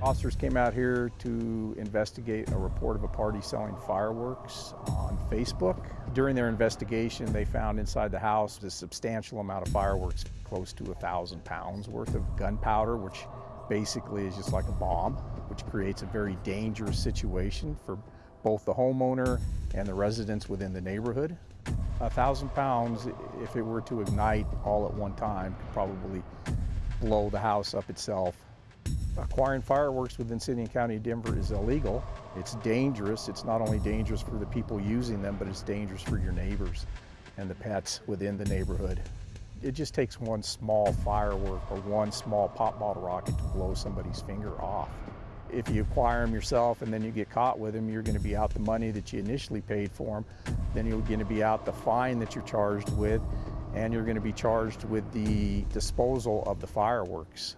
Officers came out here to investigate a report of a party selling fireworks on Facebook. During their investigation, they found inside the house a substantial amount of fireworks, close to a thousand pounds worth of gunpowder, which basically is just like a bomb, which creates a very dangerous situation for both the homeowner and the residents within the neighborhood. A thousand pounds, if it were to ignite all at one time, could probably blow the house up itself. Acquiring fireworks within City and County of Denver is illegal. It's dangerous. It's not only dangerous for the people using them, but it's dangerous for your neighbors and the pets within the neighborhood. It just takes one small firework or one small pop bottle rocket to blow somebody's finger off. If you acquire them yourself and then you get caught with them, you're going to be out the money that you initially paid for them. Then you're going to be out the fine that you're charged with, and you're going to be charged with the disposal of the fireworks.